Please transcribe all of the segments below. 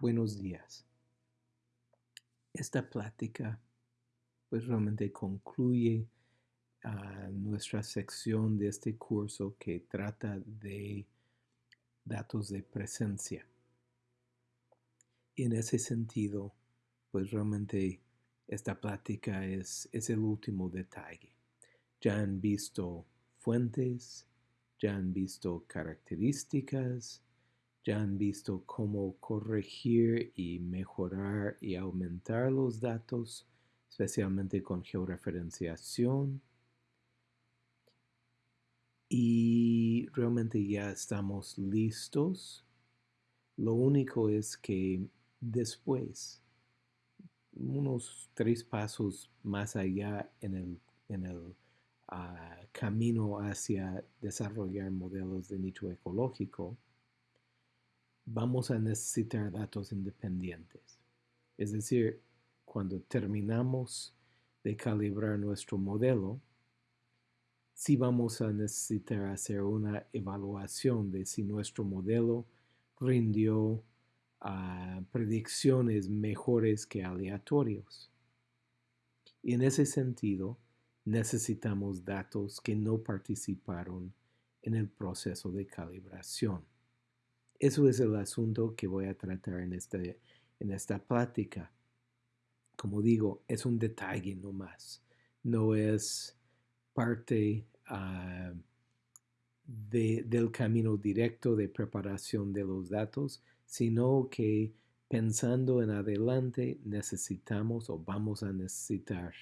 Buenos días. Esta plática pues realmente concluye ah, nuestra sección de este curso que trata de datos de presencia. Y en ese sentido, pues realmente esta plática es, es el último detalle. Ya han visto fuentes, ya han visto características, ya han visto cómo corregir y mejorar y aumentar los datos, especialmente con georreferenciación. Y realmente ya estamos listos. Lo único es que después, unos tres pasos más allá en el, en el ah, camino hacia desarrollar modelos de nicho ecológico, vamos a necesitar datos independientes. Es decir, cuando terminamos de calibrar nuestro modelo, sí vamos a necesitar hacer una evaluación de si nuestro modelo rindió ah, predicciones mejores que aleatorios. Y en ese sentido, necesitamos datos que no participaron en el proceso de calibración. Eso es el asunto que voy a tratar en, este, en esta plática. Como digo, es un detalle nomás. No es parte ah, del camino directo de preparación de los datos, sino que pensando en adelante necesitamos o vamos a necesitar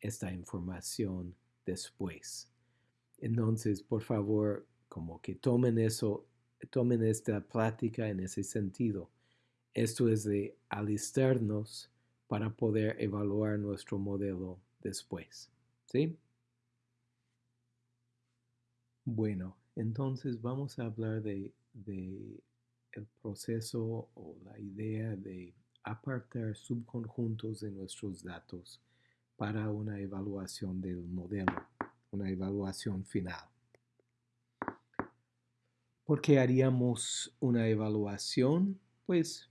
esta información después. Entonces, por favor, como que tomen eso tomen esta plática en ese sentido. Esto es de alistarnos para poder evaluar nuestro modelo después. ¿Sí? Bueno, entonces vamos a hablar de, de el proceso o la idea de apartar subconjuntos de nuestros datos para una evaluación del modelo, una evaluación final. ¿Por qué haríamos una evaluación? Pues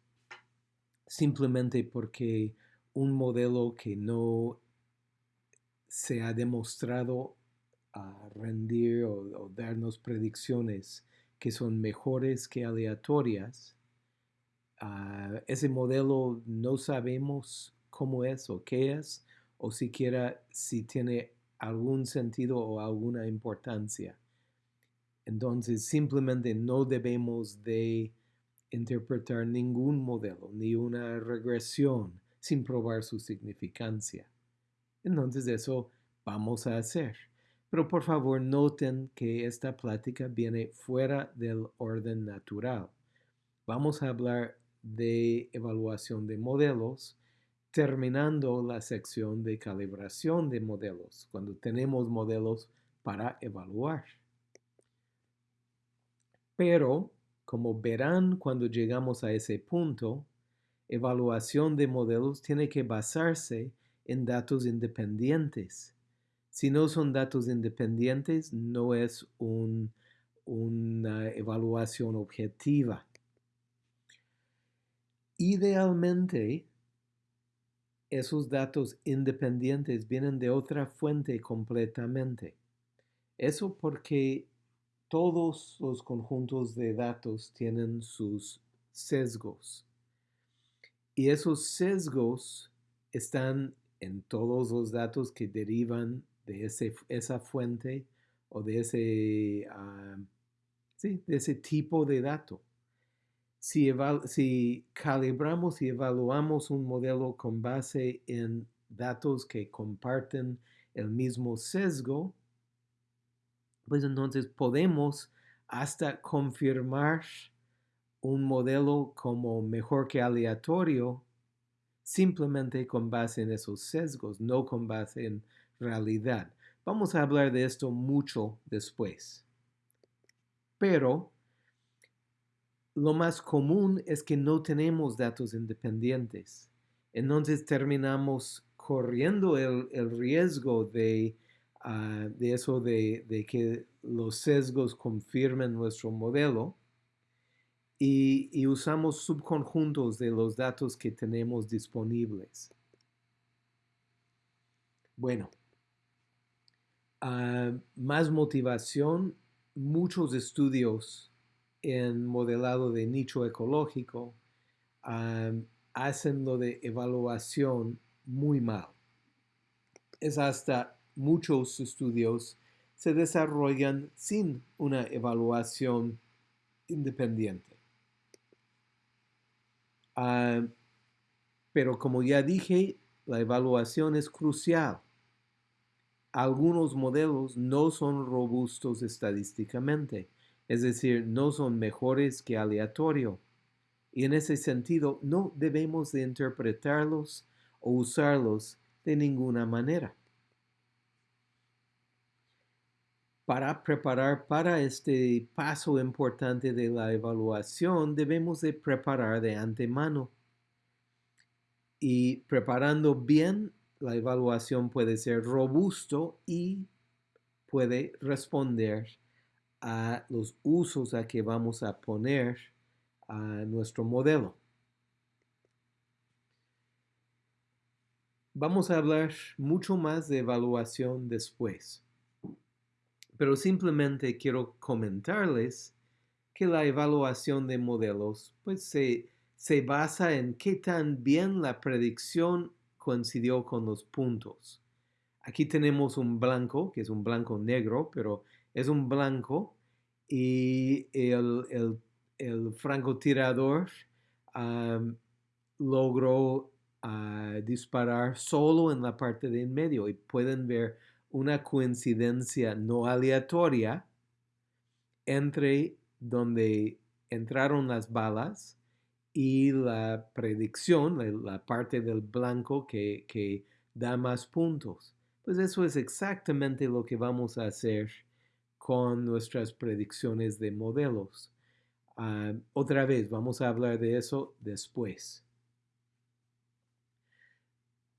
simplemente porque un modelo que no se ha demostrado rendir o, darnos predicciones que son mejores que aleatorias, ah, ese modelo no sabemos cómo es o qué es, o siquiera si tiene algún sentido o alguna importancia. Entonces simplemente no debemos de interpretar ningún modelo ni una regresión sin probar su significancia. Entonces eso vamos a hacer. Pero por favor noten que esta plática viene fuera del orden natural. Vamos a hablar de evaluación de modelos terminando la sección de calibración de modelos, cuando tenemos modelos para evaluar. Pero, como verán cuando llegamos a ese punto, evaluación de modelos tiene que basarse en datos independientes. Si no son datos independientes, no es una evaluación objetiva. Idealmente, esos datos independientes vienen de otra fuente completamente. Eso porque todos los conjuntos de datos tienen sus sesgos. Y esos sesgos están en todos los datos que derivan de esa fuente o de ese, ah, de ese tipo de dato. Si calibramos y evaluamos un modelo con base en datos que comparten el mismo sesgo, pues entonces podemos hasta confirmar un modelo como mejor que aleatorio simplemente con base en esos sesgos, no con base en realidad. Vamos a hablar de esto mucho después. Pero lo más común es que no tenemos datos independientes. Entonces terminamos corriendo el, el riesgo de Ah, de eso de, que los sesgos confirmen nuestro modelo y, usamos subconjuntos de los datos que tenemos disponibles. Bueno, ah, más motivación, muchos estudios en modelado de nicho ecológico ah, hacen lo de evaluación muy mal. Es hasta muchos estudios se desarrollan sin una evaluación independiente. Ah, pero como ya dije, la evaluación es crucial. Algunos modelos no son robustos estadísticamente, es decir, no son mejores que aleatorio. Y en ese sentido, no debemos de interpretarlos o usarlos de ninguna manera. Para preparar para este paso importante de la evaluación, debemos de preparar de antemano. Y preparando bien, la evaluación puede ser robusto y puede responder a los usos a que vamos a poner a nuestro modelo. Vamos a hablar mucho más de evaluación después. Pero simplemente quiero comentarles que la evaluación de modelos pues se, se basa en qué tan bien la predicción coincidió con los puntos. Aquí tenemos un blanco, que es un blanco negro, pero es un blanco y el, el, el francotirador logró a disparar solo en la parte de en medio y pueden ver una coincidencia no aleatoria entre donde entraron las balas y la predicción, la, parte del blanco que, que, da más puntos. Pues eso es exactamente lo que vamos a hacer con nuestras predicciones de modelos. Ah, otra vez, vamos a hablar de eso después.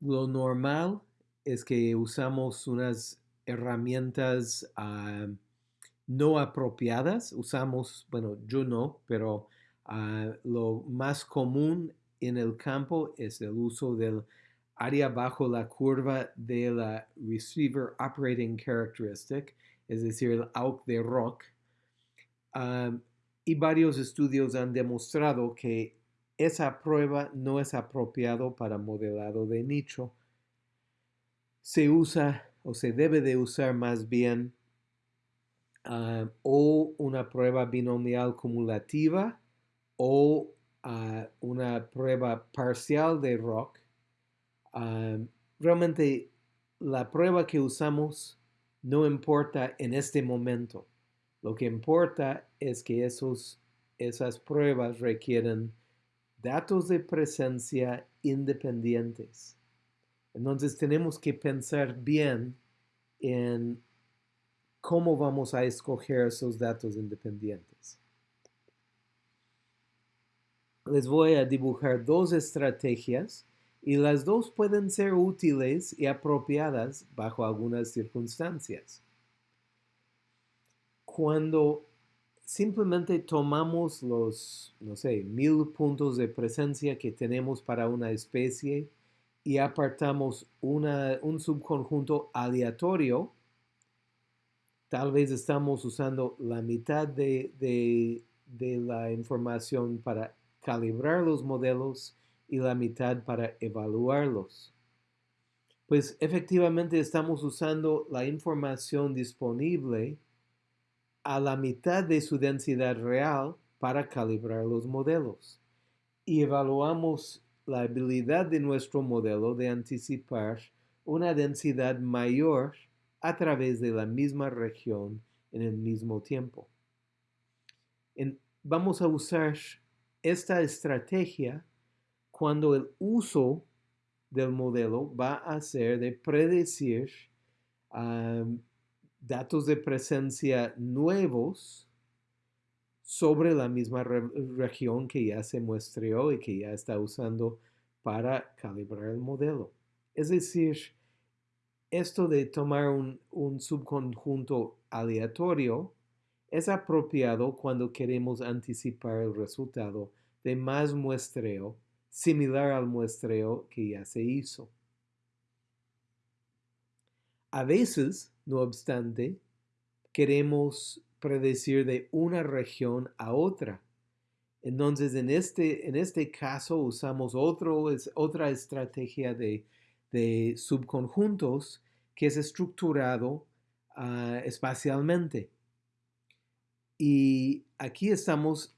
Lo normal es que usamos unas herramientas ah, no apropiadas. Usamos, bueno, yo no, pero ah, lo más común en el campo es el uso del área bajo la curva de la Receiver Operating Characteristic, es decir, el AUC de ROC. Ah, y varios estudios han demostrado que esa prueba no es apropiado para modelado de nicho. Se usa o se debe de usar más bien ah, o una prueba binomial cumulativa o ah, una prueba parcial de ROC. Ah, realmente la prueba que usamos no importa en este momento. Lo que importa es que esos, esas pruebas requieren datos de presencia independientes. Entonces tenemos que pensar bien en cómo vamos a escoger esos datos independientes. Les voy a dibujar dos estrategias y las dos pueden ser útiles y apropiadas bajo algunas circunstancias. Cuando simplemente tomamos los, no sé, mil puntos de presencia que tenemos para una especie y apartamos un subconjunto aleatorio, tal vez estamos usando la mitad de, de la información para calibrar los modelos y la mitad para evaluarlos. Pues efectivamente estamos usando la información disponible a la mitad de su densidad real para calibrar los modelos y evaluamos la habilidad de nuestro modelo de anticipar una densidad mayor a través de la misma región en el mismo tiempo. vamos a usar esta estrategia cuando el uso del modelo va a ser de predecir datos de presencia nuevos sobre la misma región que ya se muestreó y que ya está usando para calibrar el modelo. Es decir, esto de tomar un, subconjunto aleatorio es apropiado cuando queremos anticipar el resultado de más muestreo similar al muestreo que ya se hizo. A veces, no obstante, queremos predecir de una región a otra. Entonces, en este, en este caso usamos otra estrategia de, subconjuntos que es estructurado ah, espacialmente. Y aquí estamos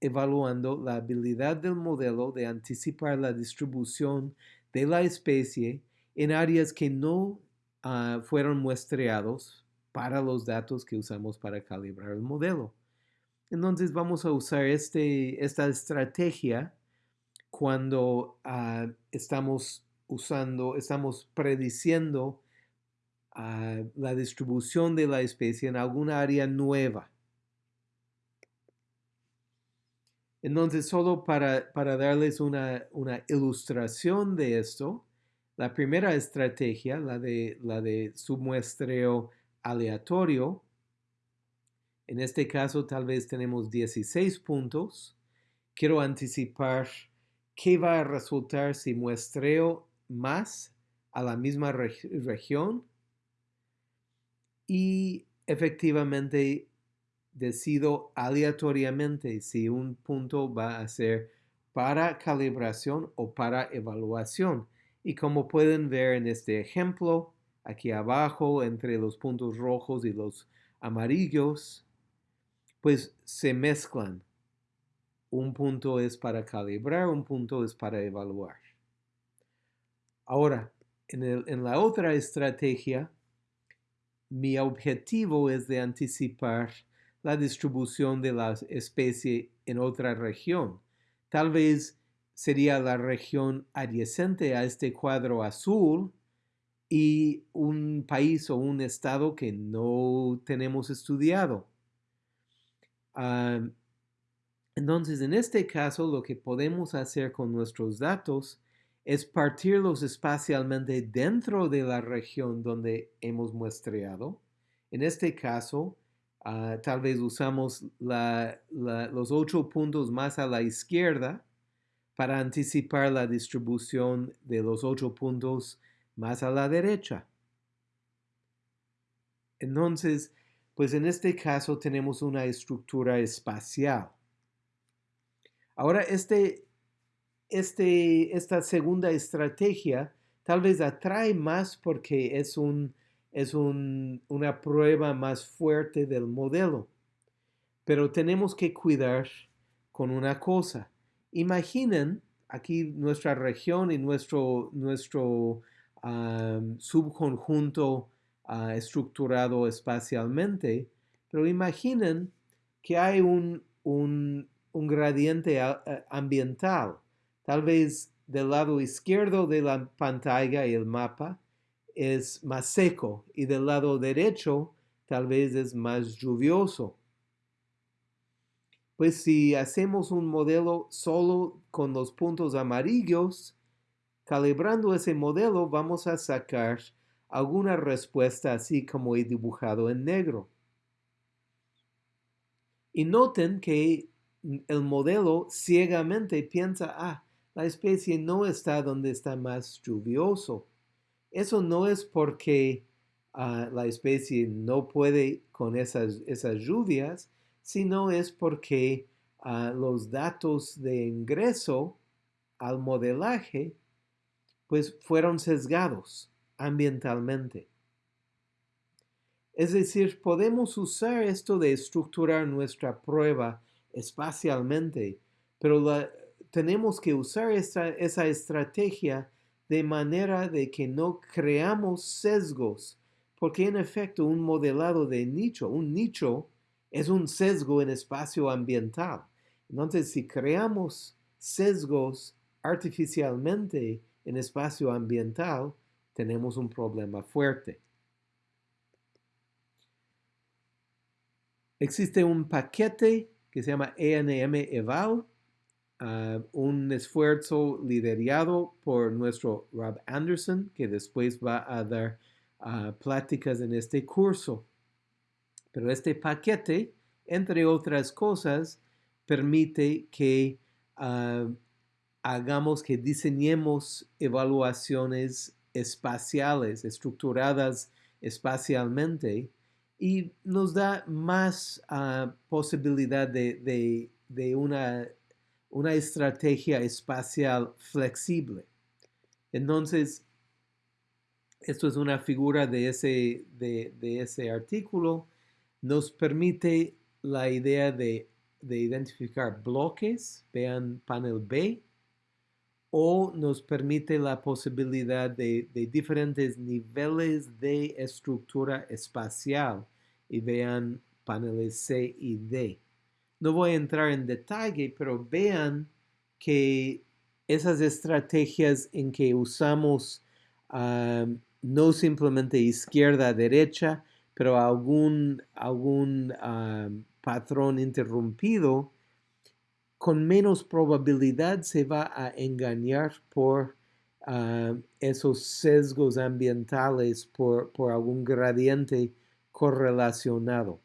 evaluando la habilidad del modelo de anticipar la distribución de la especie en áreas que no ah, fueron muestreados para los datos que usamos para calibrar el modelo. Entonces vamos a usar este, esta estrategia cuando ah, estamos usando, estamos prediciendo ah, la distribución de la especie en alguna área nueva. Entonces, solo para, darles una, ilustración de esto, la primera estrategia, la de, la de submuestreo aleatorio, en este caso tal vez tenemos 16 puntos. Quiero anticipar qué va a resultar si muestreo más a la misma región y efectivamente decido aleatoriamente si un punto va a ser para calibración o para evaluación. Y como pueden ver en este ejemplo, aquí abajo entre los puntos rojos y los amarillos, pues se mezclan. Un punto es para calibrar, un punto es para evaluar. Ahora, en, la otra estrategia, mi objetivo es de anticipar la distribución de la especie en otra región. Tal vez sería la región adyacente a este cuadro azul y un país o un estado que no tenemos estudiado. entonces, en este caso, lo que podemos hacer con nuestros datos es partirlos espacialmente dentro de la región donde hemos muestreado. En este caso, Ah, tal vez usamos los ocho puntos más a la izquierda para anticipar la distribución de los ocho puntos más a la derecha. Entonces, pues en este caso tenemos una estructura espacial. Ahora, este, este, esta segunda estrategia tal vez atrae más porque es un es una prueba más fuerte del modelo. Pero tenemos que cuidar con una cosa. Imaginen aquí nuestra región y nuestro, nuestro subconjunto ah, estructurado espacialmente, pero imaginen que hay un, un, un gradiente ambiental, tal vez del lado izquierdo de la pantalla y el mapa, es más seco y del lado derecho tal vez es más lluvioso. Pues si hacemos un modelo solo con los puntos amarillos, calibrando ese modelo vamos a sacar alguna respuesta así como he dibujado en negro. Y noten que el modelo ciegamente piensa, ah, la especie no está donde está más lluvioso. Eso no es porque ah, la especie no puede con esas, esas lluvias, sino es porque ah, los datos de ingreso al modelaje pues fueron sesgados ambientalmente. Es decir, podemos usar esto de estructurar nuestra prueba espacialmente, pero tenemos que usar esa estrategia de manera de que no creamos sesgos, porque en efecto un modelado de nicho, un nicho es un sesgo en espacio ambiental. Entonces, si creamos sesgos artificialmente en espacio ambiental, tenemos un problema fuerte. Existe un paquete que se llama ENM Eval, Ah, un esfuerzo liderado por nuestro Rob Anderson, que después va a dar ah, pláticas en este curso. Pero este paquete, entre otras cosas, permite que ah, hagamos que diseñemos evaluaciones espaciales, estructuradas espacialmente, y nos da más ah, posibilidad de, una, una, estrategia espacial flexible. Entonces, esto es una figura de ese, de, ese artículo, nos permite la idea de, identificar bloques, vean panel B, o nos permite la posibilidad de, diferentes niveles de estructura espacial y vean paneles C y D. No voy a entrar en detalle, pero vean que esas estrategias en que usamos ah, no simplemente izquierda-derecha, pero algún, algún ah, patrón interrumpido, con menos probabilidad se va a engañar por ah, esos sesgos ambientales, por, algún gradiente correlacionado.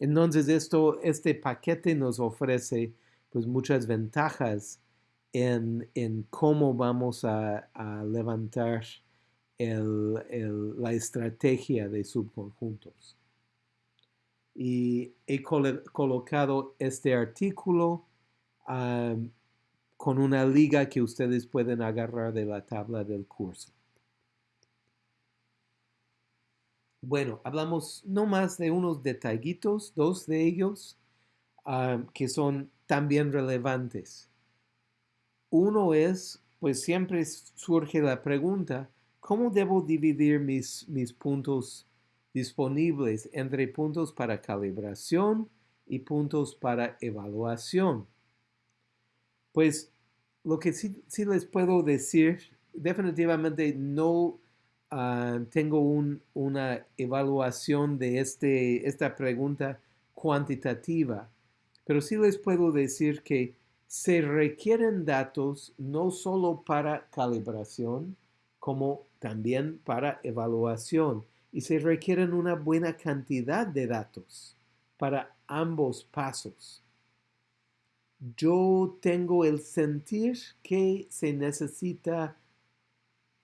Entonces, esto, este paquete nos ofrece pues, muchas ventajas en, cómo vamos a, levantar la estrategia de subconjuntos y he colocado este artículo con una liga que ustedes pueden agarrar de la tabla del curso. Bueno, hablamos no más de unos detallitos, dos de ellos, que son también relevantes. Uno es, pues siempre surge la pregunta, ¿cómo debo dividir mis, mis puntos disponibles entre puntos para calibración y puntos para evaluación. Pues lo que sí, les puedo decir, definitivamente no ah, tengo una evaluación de este, esta pregunta cuantitativa, pero sí les puedo decir que se requieren datos no solo para calibración, como también para evaluación y se requieren una buena cantidad de datos para ambos pasos. Yo tengo el sentir que se necesita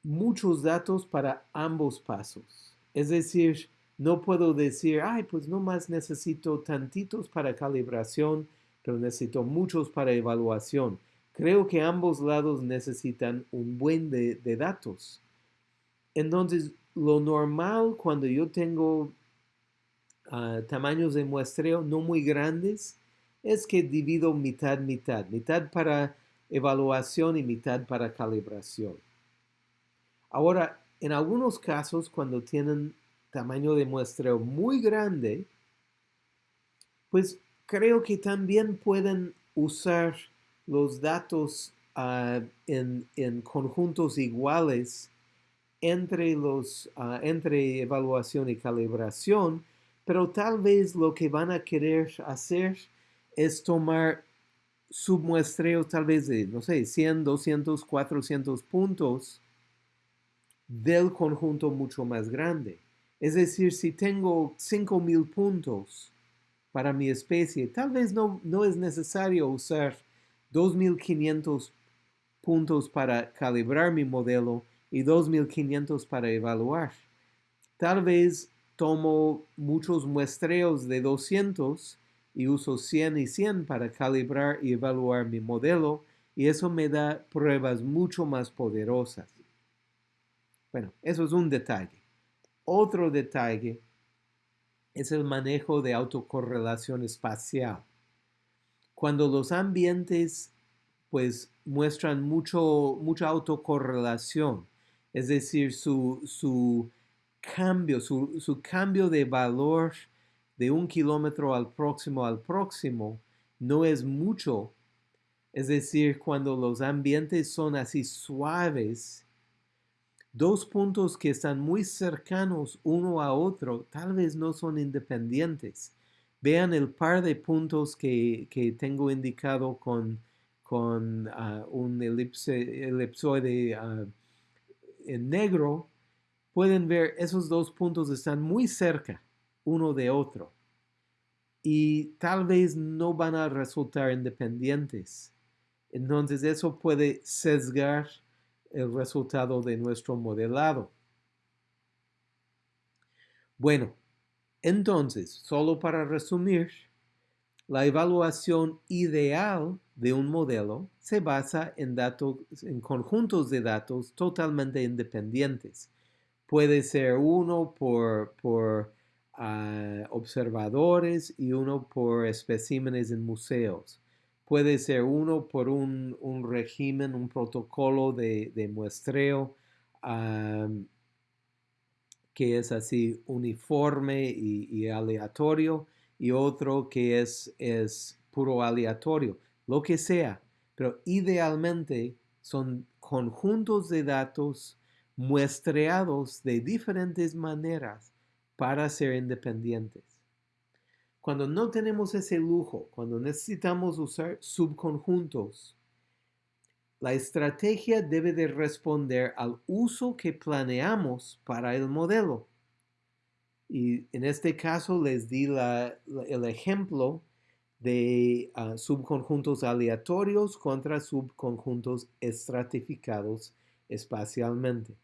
muchos datos para ambos pasos. Es decir, no puedo decir, ay, pues no más necesito tantitos para calibración, pero necesito muchos para evaluación. Creo que ambos lados necesitan un buen de, de datos. Entonces, lo normal cuando yo tengo ah, tamaños de muestreo no muy grandes es que divido mitad, mitad, mitad para evaluación y mitad para calibración. Ahora, en algunos casos, cuando tienen tamaño de muestreo muy grande, pues creo que también pueden usar los datos ah, en, en conjuntos iguales entre, los, ah, entre evaluación y calibración, pero tal vez lo que van a querer hacer es tomar submuestreos tal vez de, no sé, 100, 200, 400 puntos del conjunto mucho más grande. Es decir, si tengo 5000 puntos para mi especie, tal vez no, no es necesario usar 2500 puntos para calibrar mi modelo y 2.500 para evaluar. Tal vez tomo muchos muestreos de 200 y uso 100 y 100 para calibrar y evaluar mi modelo y eso me da pruebas mucho más poderosas. Bueno, eso es un detalle. Otro detalle es el manejo de autocorrelación espacial. Cuando los ambientes pues muestran mucho, mucha autocorrelación, es decir, su, cambio, su, cambio de valor de un kilómetro al próximo al próximo no es mucho. Es decir, cuando los ambientes son así suaves, dos puntos que están muy cercanos uno a otro tal vez no son independientes. Vean el par de puntos que, tengo indicado con, con ah, un elipse, elipsoide ah, en negro, pueden ver esos dos puntos están muy cerca. uno de otro y tal vez no van a resultar independientes. Entonces eso puede sesgar el resultado de nuestro modelado. Bueno, entonces, solo para resumir, la evaluación ideal de un modelo se basa en, datos, en conjuntos de datos totalmente independientes. Puede ser uno por, por observadores y uno por especímenes en museos. Puede ser uno por un, régimen, un protocolo de, muestreo que es así uniforme y, aleatorio y otro que es, es puro aleatorio, lo que sea. Pero idealmente son conjuntos de datos muestreados de diferentes maneras para ser independientes. Cuando no tenemos ese lujo, cuando necesitamos usar subconjuntos, la estrategia debe de responder al uso que planeamos para el modelo. Y en este caso les di el ejemplo de ah, subconjuntos aleatorios contra subconjuntos estratificados espacialmente.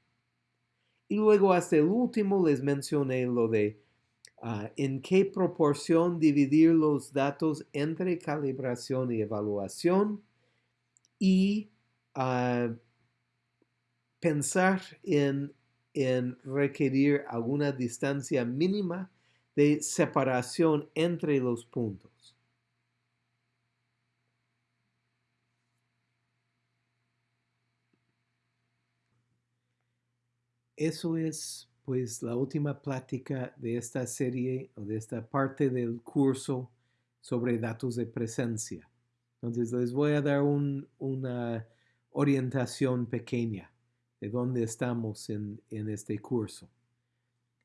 Y luego hasta el último les mencioné lo de ah, en qué proporción dividir los datos entre calibración y evaluación y ah, pensar en, en requerir alguna distancia mínima de separación entre los puntos. eso es pues la última plática de esta serie o de esta parte del curso sobre datos de presencia. Entonces les voy a dar una orientación pequeña de dónde estamos en, en este curso.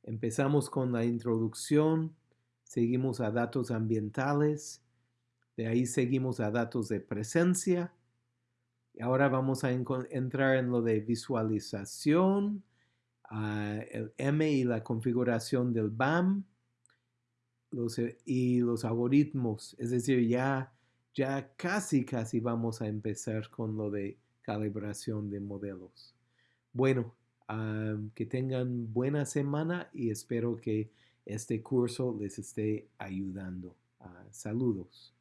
Empezamos con la introducción, seguimos a datos ambientales, de ahí seguimos a datos de presencia, y ahora vamos a entrar en lo de visualización, el M y la configuración del BAM eh, y los algoritmos. Es decir, ya, ya casi, casi vamos a empezar con lo de calibración de modelos. Bueno, que tengan buena semana y espero que este curso les esté ayudando. Ah, saludos.